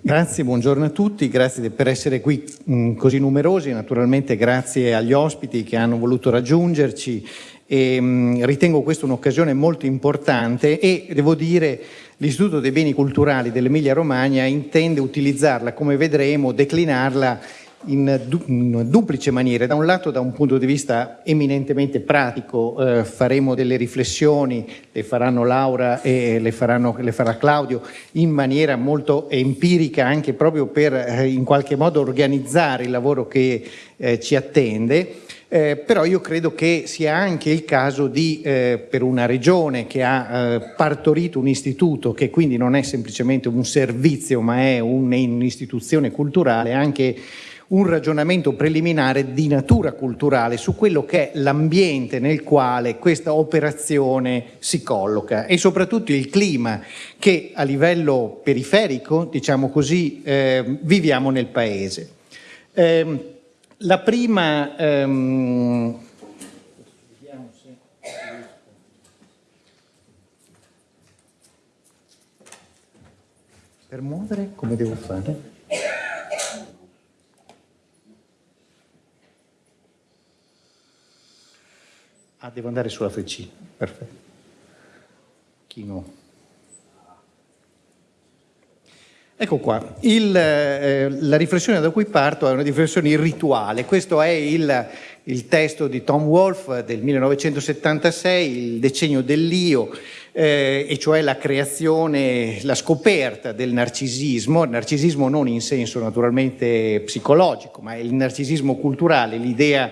Grazie, buongiorno a tutti, grazie per essere qui mm, così numerosi, naturalmente grazie agli ospiti che hanno voluto raggiungerci e, mm, ritengo questa un'occasione molto importante e devo dire l'Istituto dei Beni Culturali dell'Emilia Romagna intende utilizzarla, come vedremo, declinarla in, du duplice maniera. Da un lato da un punto di vista eminentemente pratico eh, faremo delle riflessioni, le faranno Laura e le, faranno, le farà Claudio, in maniera molto empirica anche proprio per eh, in qualche modo organizzare il lavoro che eh, ci attende. Eh, però io credo che sia anche il caso di, eh, per una regione che ha eh, partorito un istituto che quindi non è semplicemente un servizio ma è un'istituzione culturale, anche un ragionamento preliminare di natura culturale su quello che è l'ambiente nel quale questa operazione si colloca e soprattutto il clima che a livello periferico, diciamo così, eh, viviamo nel Paese. Eh, la prima... Ehm, per muovere come devo fare? Ah, devo andare sulla freccina, perfetto. Chino. Ecco qua, il, eh, la riflessione da cui parto è una riflessione rituale, questo è il, il testo di Tom Wolfe del 1976, il decennio dell'io, eh, e cioè la creazione, la scoperta del narcisismo, il narcisismo non in senso naturalmente psicologico, ma il narcisismo culturale, l'idea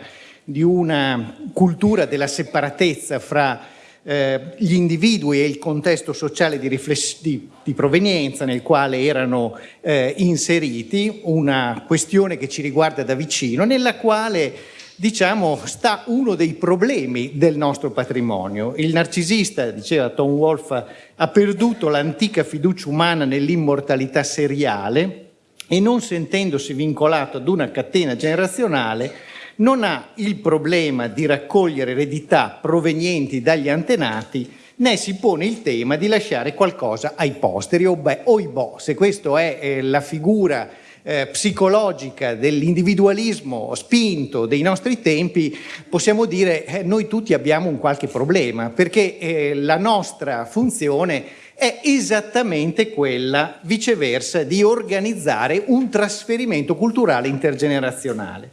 di una cultura della separatezza fra eh, gli individui e il contesto sociale di, di, di provenienza nel quale erano eh, inseriti, una questione che ci riguarda da vicino, nella quale diciamo, sta uno dei problemi del nostro patrimonio. Il narcisista, diceva Tom Wolfe, ha perduto l'antica fiducia umana nell'immortalità seriale e non sentendosi vincolato ad una catena generazionale non ha il problema di raccogliere eredità provenienti dagli antenati né si pone il tema di lasciare qualcosa ai posteri o, beh, o i boh, se questa è eh, la figura eh, psicologica dell'individualismo spinto dei nostri tempi, possiamo dire eh, noi tutti abbiamo un qualche problema, perché eh, la nostra funzione è esattamente quella, viceversa, di organizzare un trasferimento culturale intergenerazionale.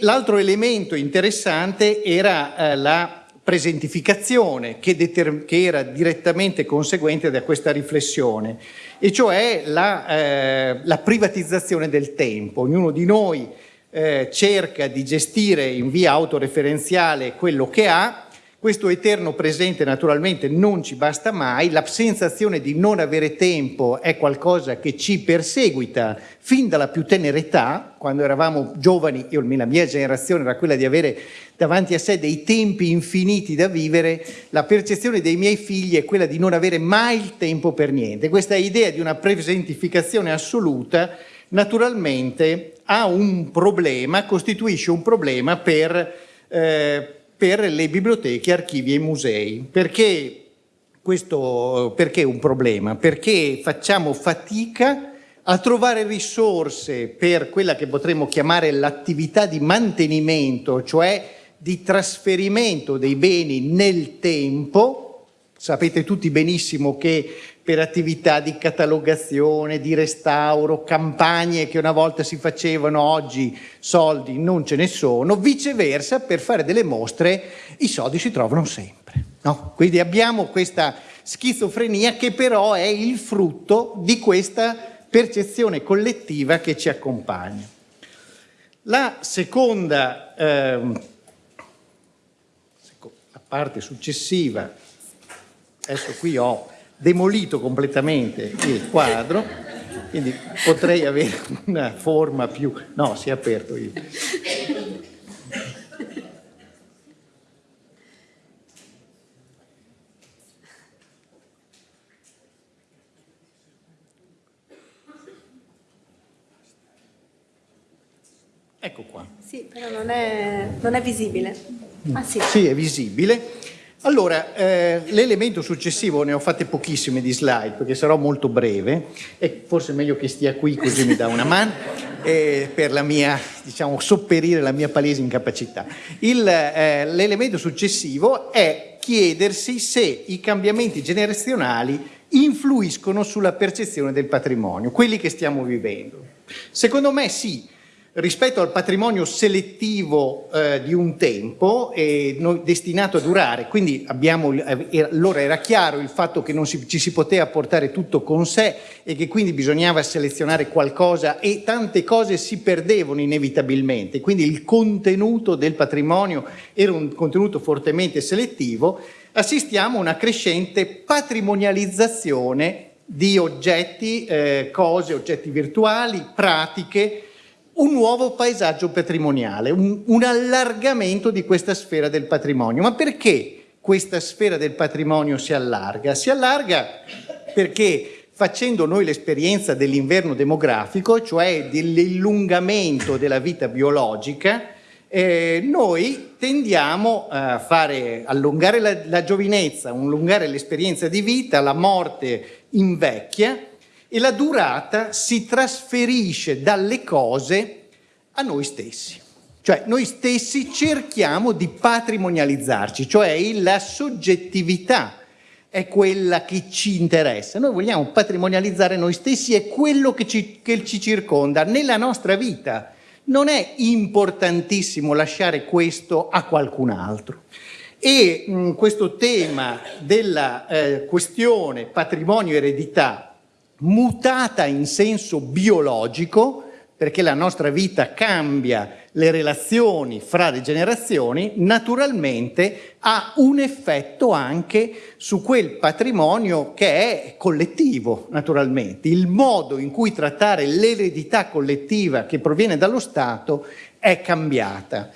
L'altro elemento interessante era eh, la presentificazione che, che, era direttamente conseguente da questa riflessione, e cioè la, eh, la privatizzazione del tempo. Ognuno di noi eh, cerca di gestire in via autoreferenziale quello che ha, questo eterno presente naturalmente non ci basta mai, la sensazione di non avere tempo è qualcosa che ci perseguita fin dalla più tenera età, quando eravamo giovani, io, la mia generazione era quella di avere davanti a sé dei tempi infiniti da vivere, la percezione dei miei figli è quella di non avere mai il tempo per niente. Questa idea di una presentificazione assoluta naturalmente ha un problema, costituisce un problema per... Eh, per le biblioteche, archivi e musei. Perché questo perché è un problema? Perché facciamo fatica a trovare risorse per quella che potremmo chiamare l'attività di mantenimento, cioè di trasferimento dei beni nel tempo. Sapete tutti benissimo che per attività di catalogazione, di restauro, campagne che una volta si facevano, oggi soldi non ce ne sono, viceversa per fare delle mostre i soldi si trovano sempre. No? Quindi abbiamo questa schizofrenia che però è il frutto di questa percezione collettiva che ci accompagna. La seconda, ehm, la parte successiva, adesso qui ho demolito completamente il quadro, quindi potrei avere una forma più... No, si è aperto io. Ecco qua. Sì, però non è, non è visibile. Ah, sì. sì, è visibile. Allora, eh, l'elemento successivo, ne ho fatte pochissime di slide perché sarò molto breve e forse è meglio che stia qui così mi dà una mano eh, per la mia, diciamo, sopperire la mia palese incapacità. Eh, l'elemento successivo è chiedersi se i cambiamenti generazionali influiscono sulla percezione del patrimonio, quelli che stiamo vivendo. Secondo me sì, rispetto al patrimonio selettivo eh, di un tempo eh, destinato a durare, quindi abbiamo, eh, allora era chiaro il fatto che non si, ci si poteva portare tutto con sé e che quindi bisognava selezionare qualcosa e tante cose si perdevano inevitabilmente, quindi il contenuto del patrimonio era un contenuto fortemente selettivo, assistiamo a una crescente patrimonializzazione di oggetti, eh, cose, oggetti virtuali, pratiche, un nuovo paesaggio patrimoniale, un, un allargamento di questa sfera del patrimonio. Ma perché questa sfera del patrimonio si allarga? Si allarga perché facendo noi l'esperienza dell'inverno demografico, cioè dell'illungamento della vita biologica, eh, noi tendiamo a fare, allungare la, la giovinezza, allungare l'esperienza di vita, la morte invecchia e la durata si trasferisce dalle cose a noi stessi. Cioè noi stessi cerchiamo di patrimonializzarci, cioè la soggettività è quella che ci interessa. Noi vogliamo patrimonializzare noi stessi e quello che ci, che ci circonda nella nostra vita non è importantissimo lasciare questo a qualcun altro. E mh, questo tema della eh, questione patrimonio-eredità mutata in senso biologico, perché la nostra vita cambia le relazioni fra le generazioni, naturalmente ha un effetto anche su quel patrimonio che è collettivo, naturalmente. Il modo in cui trattare l'eredità collettiva che proviene dallo Stato è cambiata.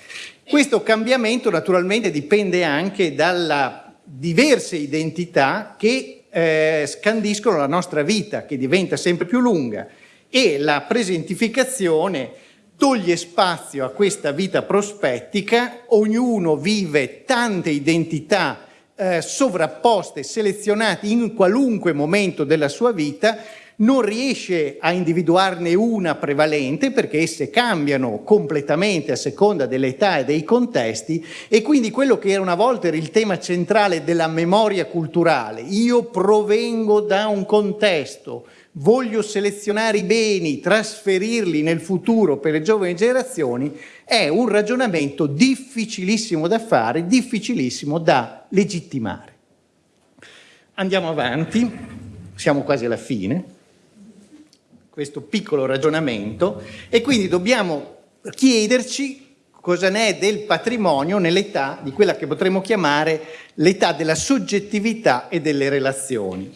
Questo cambiamento naturalmente dipende anche dalla diverse identità che eh, scandiscono la nostra vita, che diventa sempre più lunga e la presentificazione toglie spazio a questa vita prospettica, ognuno vive tante identità eh, sovrapposte, selezionate in qualunque momento della sua vita, non riesce a individuarne una prevalente perché esse cambiano completamente a seconda dell'età e dei contesti e quindi quello che era una volta era il tema centrale della memoria culturale, io provengo da un contesto, voglio selezionare i beni, trasferirli nel futuro per le giovani generazioni, è un ragionamento difficilissimo da fare, difficilissimo da legittimare. Andiamo avanti, siamo quasi alla fine, questo piccolo ragionamento, e quindi dobbiamo chiederci cosa ne è del patrimonio nell'età di quella che potremmo chiamare l'età della soggettività e delle relazioni.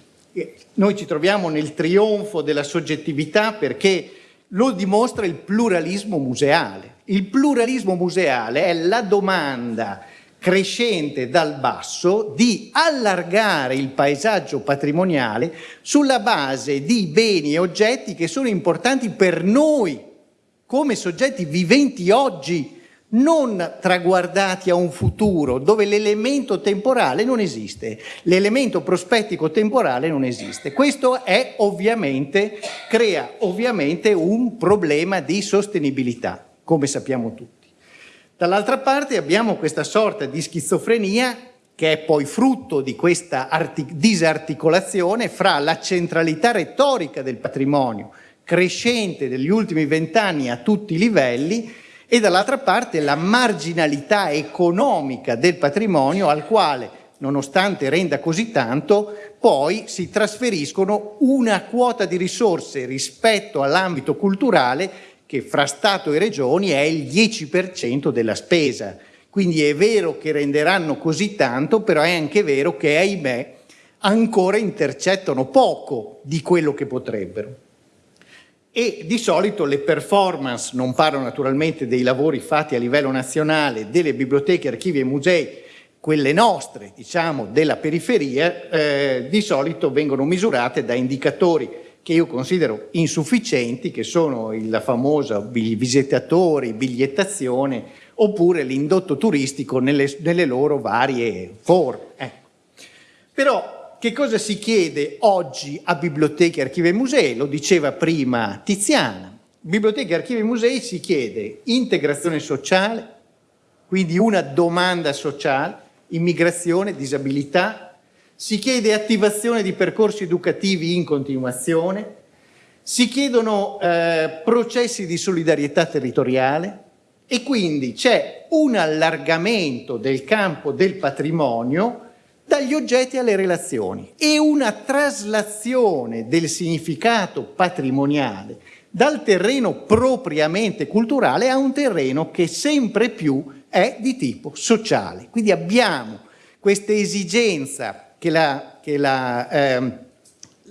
Noi ci troviamo nel trionfo della soggettività perché lo dimostra il pluralismo museale. Il pluralismo museale è la domanda crescente dal basso di allargare il paesaggio patrimoniale sulla base di beni e oggetti che sono importanti per noi come soggetti viventi oggi non traguardati a un futuro dove l'elemento temporale non esiste, l'elemento prospettico temporale non esiste. Questo è ovviamente, crea ovviamente un problema di sostenibilità, come sappiamo tutti. Dall'altra parte abbiamo questa sorta di schizofrenia che è poi frutto di questa disarticolazione fra la centralità retorica del patrimonio crescente degli ultimi vent'anni a tutti i livelli e dall'altra parte la marginalità economica del patrimonio al quale, nonostante renda così tanto, poi si trasferiscono una quota di risorse rispetto all'ambito culturale che fra Stato e Regioni è il 10% della spesa. Quindi è vero che renderanno così tanto, però è anche vero che, ahimè, ancora intercettano poco di quello che potrebbero e di solito le performance, non parlo naturalmente dei lavori fatti a livello nazionale, delle biblioteche, archivi e musei, quelle nostre, diciamo, della periferia, eh, di solito vengono misurate da indicatori che io considero insufficienti, che sono la famosa visitatori, bigliettazione oppure l'indotto turistico nelle, nelle loro varie forme. Ecco. Però che cosa si chiede oggi a biblioteche, archivi e musei? Lo diceva prima Tiziana. Biblioteche, archivi e musei si chiede integrazione sociale, quindi una domanda sociale, immigrazione, disabilità, si chiede attivazione di percorsi educativi in continuazione, si chiedono eh, processi di solidarietà territoriale e quindi c'è un allargamento del campo del patrimonio dagli oggetti alle relazioni e una traslazione del significato patrimoniale dal terreno propriamente culturale a un terreno che sempre più è di tipo sociale. Quindi abbiamo questa esigenza che la, che la, eh,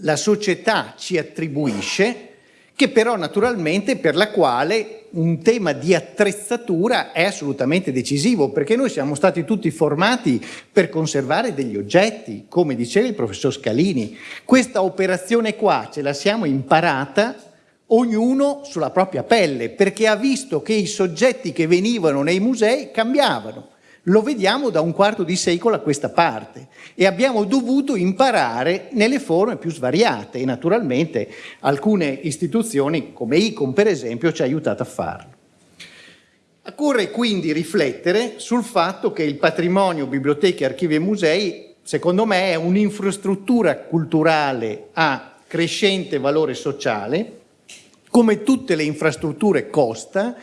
la società ci attribuisce, che però naturalmente per la quale un tema di attrezzatura è assolutamente decisivo, perché noi siamo stati tutti formati per conservare degli oggetti, come diceva il professor Scalini. Questa operazione qua ce la siamo imparata ognuno sulla propria pelle, perché ha visto che i soggetti che venivano nei musei cambiavano. Lo vediamo da un quarto di secolo a questa parte e abbiamo dovuto imparare nelle forme più svariate e naturalmente alcune istituzioni come ICOM per esempio ci ha aiutato a farlo. Occorre quindi riflettere sul fatto che il patrimonio, biblioteche, archivi e musei secondo me è un'infrastruttura culturale a crescente valore sociale come tutte le infrastrutture costa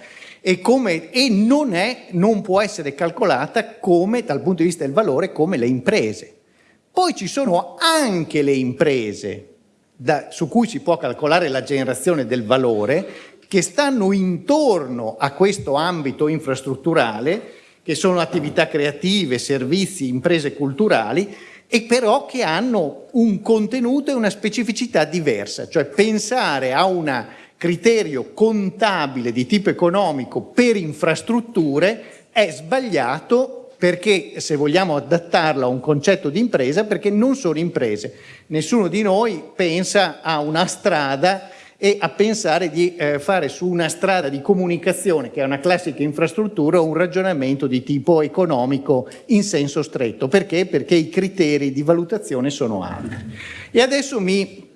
e, come, e non, è, non può essere calcolata come, dal punto di vista del valore come le imprese. Poi ci sono anche le imprese da, su cui si può calcolare la generazione del valore che stanno intorno a questo ambito infrastrutturale che sono attività creative, servizi, imprese culturali e però che hanno un contenuto e una specificità diversa, cioè pensare a una criterio contabile di tipo economico per infrastrutture è sbagliato perché se vogliamo adattarlo a un concetto di impresa, perché non sono imprese. Nessuno di noi pensa a una strada e a pensare di eh, fare su una strada di comunicazione, che è una classica infrastruttura, un ragionamento di tipo economico in senso stretto. Perché? Perché i criteri di valutazione sono altri. E adesso mi,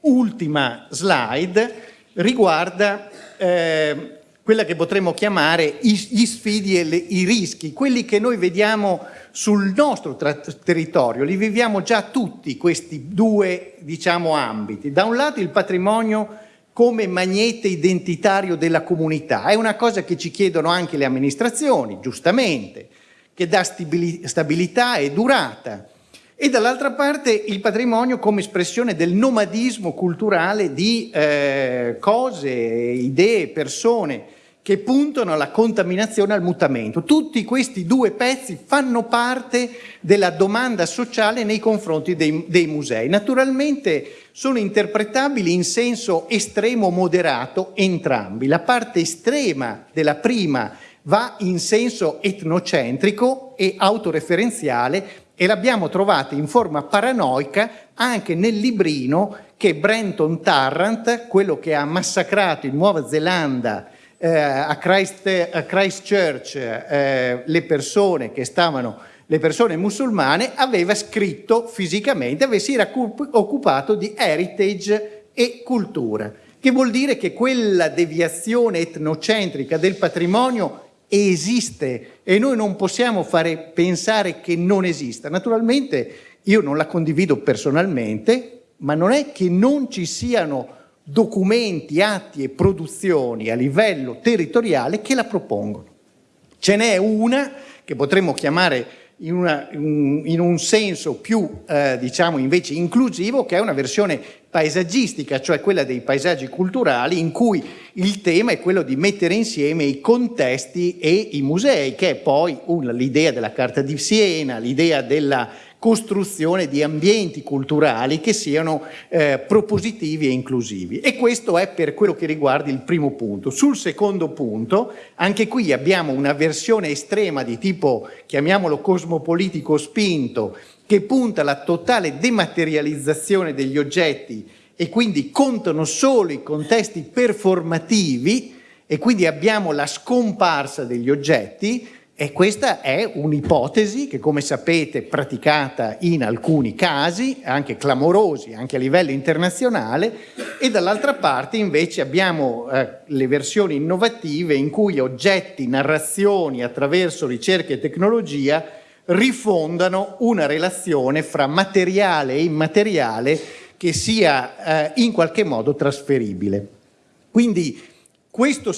ultima slide, riguarda eh, quella che potremmo chiamare gli sfidi e le, i rischi, quelli che noi vediamo sul nostro territorio, li viviamo già tutti questi due diciamo, ambiti. Da un lato il patrimonio come magnete identitario della comunità, è una cosa che ci chiedono anche le amministrazioni, giustamente, che dà stabilità e durata, e dall'altra parte il patrimonio come espressione del nomadismo culturale di eh, cose, idee, persone che puntano alla contaminazione al mutamento. Tutti questi due pezzi fanno parte della domanda sociale nei confronti dei, dei musei. Naturalmente sono interpretabili in senso estremo moderato entrambi. La parte estrema della prima va in senso etnocentrico e autoreferenziale e l'abbiamo trovata in forma paranoica anche nel librino che Brenton Tarrant, quello che ha massacrato in Nuova Zelanda eh, a, Christ, a, Christchurch eh, le persone che stavano le persone musulmane, aveva scritto fisicamente, si era occupato di heritage e cultura, che vuol dire che quella deviazione etnocentrica del patrimonio esiste e noi non possiamo fare pensare che non esista. Naturalmente io non la condivido personalmente, ma non è che non ci siano documenti, atti e produzioni a livello territoriale che la propongono. Ce n'è una che potremmo chiamare in, una, in, un senso più, eh, diciamo, invece inclusivo, che è una versione paesaggistica, cioè quella dei paesaggi culturali, in cui il tema è quello di mettere insieme i contesti e i musei, che è poi l'idea della Carta di Siena, l'idea della costruzione di ambienti culturali che siano eh, propositivi e inclusivi. E questo è per quello che riguarda il primo punto. Sul secondo punto, anche qui abbiamo una versione estrema di tipo, chiamiamolo cosmopolitico spinto, che punta alla totale dematerializzazione degli oggetti e quindi contano solo i contesti performativi e quindi abbiamo la scomparsa degli oggetti e questa è un'ipotesi che, come sapete, è praticata in alcuni casi, anche clamorosi, anche a livello internazionale, e dall'altra parte invece abbiamo eh, le versioni innovative in cui oggetti, narrazioni attraverso ricerca e tecnologia rifondano una relazione fra materiale e immateriale che sia eh, in qualche modo trasferibile. Quindi questo,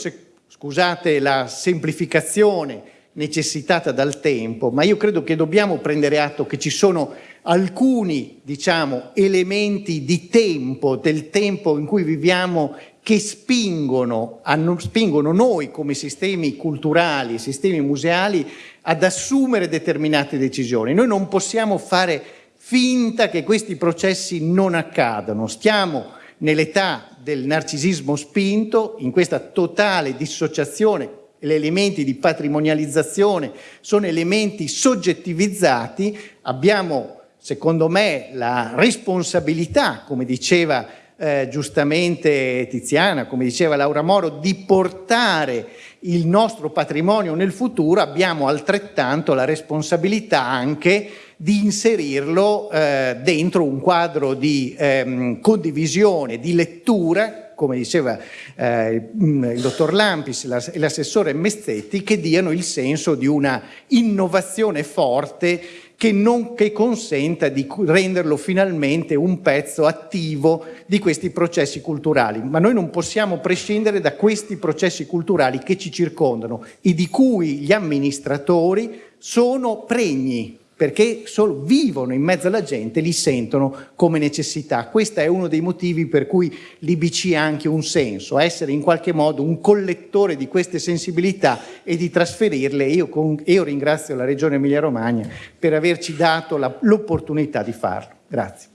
scusate la semplificazione, necessitata dal tempo, ma io credo che dobbiamo prendere atto che ci sono alcuni, diciamo, elementi di tempo, del tempo in cui viviamo, che spingono, hanno, spingono noi come sistemi culturali, sistemi museali, ad assumere determinate decisioni. Noi non possiamo fare finta che questi processi non accadano. Stiamo nell'età del narcisismo spinto, in questa totale dissociazione gli elementi di patrimonializzazione sono elementi soggettivizzati, abbiamo secondo me la responsabilità, come diceva eh, giustamente Tiziana, come diceva Laura Moro, di portare il nostro patrimonio nel futuro, abbiamo altrettanto la responsabilità anche di inserirlo eh, dentro un quadro di ehm, condivisione, di lettura come diceva eh, il dottor Lampis e l'assessore Mezzetti, che diano il senso di una innovazione forte che, non, che consenta di renderlo finalmente un pezzo attivo di questi processi culturali. Ma noi non possiamo prescindere da questi processi culturali che ci circondano e di cui gli amministratori sono pregni perché solo vivono in mezzo alla gente, li sentono come necessità. Questo è uno dei motivi per cui l'IBC ha anche un senso, essere in qualche modo un collettore di queste sensibilità e di trasferirle. Io, con, io ringrazio la Regione Emilia-Romagna per averci dato l'opportunità di farlo. Grazie.